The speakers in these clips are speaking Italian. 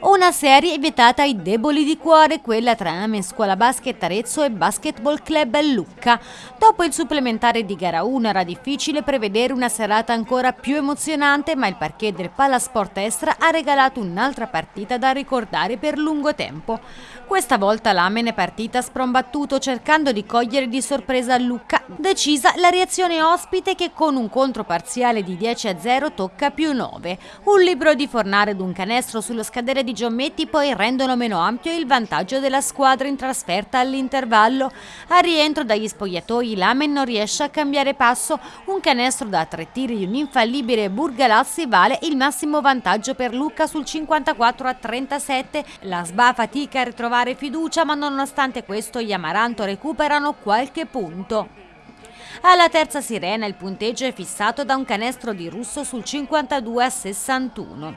Una serie vietata ai deboli di cuore, quella tra Amen Scuola Basket Arezzo e Basketball Club Lucca. Dopo il supplementare di gara 1 era difficile prevedere una serata ancora più emozionante, ma il parquet del Palasport Estra ha regalato un'altra partita da ricordare per lungo tempo. Questa volta l'Amen è partita sprombattuto cercando di cogliere di sorpresa Lucca. Decisa la reazione ospite che con un controparziale di 10 a 0 tocca più 9. Un libro di Fornare ed un canestro sullo scadere di Giommetti poi rendono meno ampio il vantaggio della squadra in trasferta all'intervallo. A rientro dagli spogliatoi l'Amen non riesce a cambiare passo, un canestro da tre tiri di un infallibile Burgalassi vale il massimo vantaggio per Lucca sul 54 a 37. La SBA fatica a ritrovare fiducia ma nonostante questo gli Amaranto recuperano qualche punto. Alla terza sirena il punteggio è fissato da un canestro di Russo sul 52 a 61.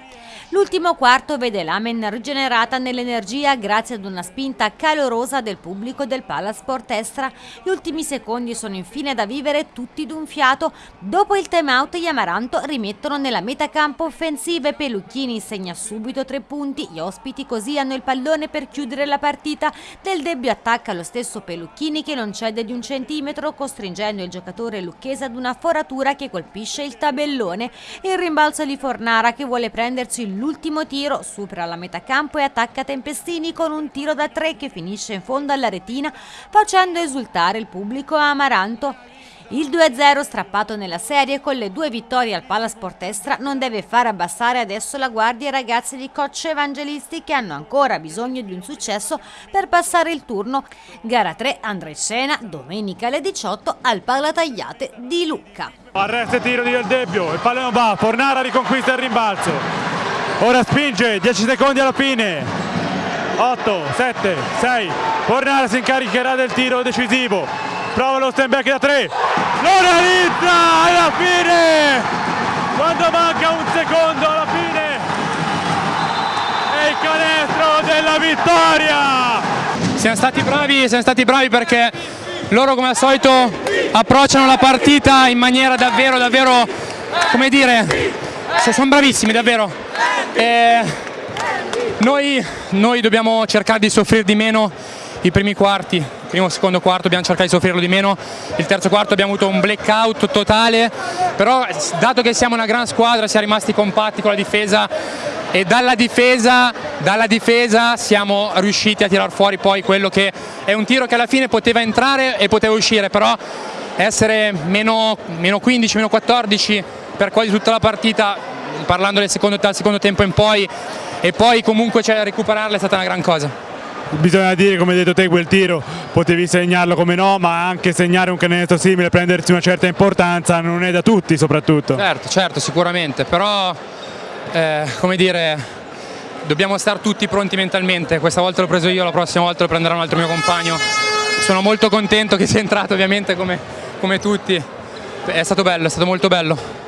L'ultimo quarto vede l'Amen rigenerata nell'energia grazie ad una spinta calorosa del pubblico del Palasport Estra. Gli ultimi secondi sono infine da vivere tutti d'un fiato. Dopo il time out gli Amaranto rimettono nella metacampo offensiva e Pelucchini segna subito tre punti. Gli ospiti così hanno il pallone per chiudere la partita. Del debbio attacca lo stesso Pelucchini che non cede di un centimetro costringendo il giocatore lucchese ad una foratura che colpisce il tabellone. Il rimbalzo di Fornara che vuole prendersi l'ultimo tiro, supera la metà campo e attacca Tempestini con un tiro da tre che finisce in fondo alla retina facendo esultare il pubblico Amaranto. Il 2-0 strappato nella serie con le due vittorie al Palasport Estra non deve far abbassare adesso la guardia ai ragazzi di coach evangelisti che hanno ancora bisogno di un successo per passare il turno. Gara 3 andrà in scena domenica alle 18 al Palatagliate di Lucca. Arresta il tiro di Del Debbio, il pallone va, Fornara riconquista il rimbalzo. Ora spinge, 10 secondi alla fine. 8, 7, 6. Fornara si incaricherà del tiro decisivo prova lo back da 3 lo realizza alla fine! Quando manca un secondo alla fine! È il canestro della vittoria! Siamo stati bravi siamo stati bravi perché loro come al solito approcciano la partita in maniera davvero davvero come dire sono bravissimi davvero. E noi, noi dobbiamo cercare di soffrire di meno i primi quarti, primo e secondo quarto abbiamo cercato di soffrirlo di meno, il terzo quarto abbiamo avuto un blackout totale, però dato che siamo una gran squadra siamo rimasti compatti con la difesa e dalla difesa, dalla difesa siamo riusciti a tirar fuori poi quello che è un tiro che alla fine poteva entrare e poteva uscire, però essere meno, meno 15, meno 14 per quasi tutta la partita, parlando del secondo, dal secondo tempo in poi, e poi comunque cioè, recuperarla è stata una gran cosa bisogna dire come hai detto te quel tiro potevi segnarlo come no ma anche segnare un canestro simile prendersi una certa importanza non è da tutti soprattutto. Certo certo sicuramente però eh, come dire dobbiamo stare tutti pronti mentalmente. Questa volta l'ho preso io la prossima volta lo prenderà un altro mio compagno. Sono molto contento che sia entrato ovviamente come, come tutti. È stato bello è stato molto bello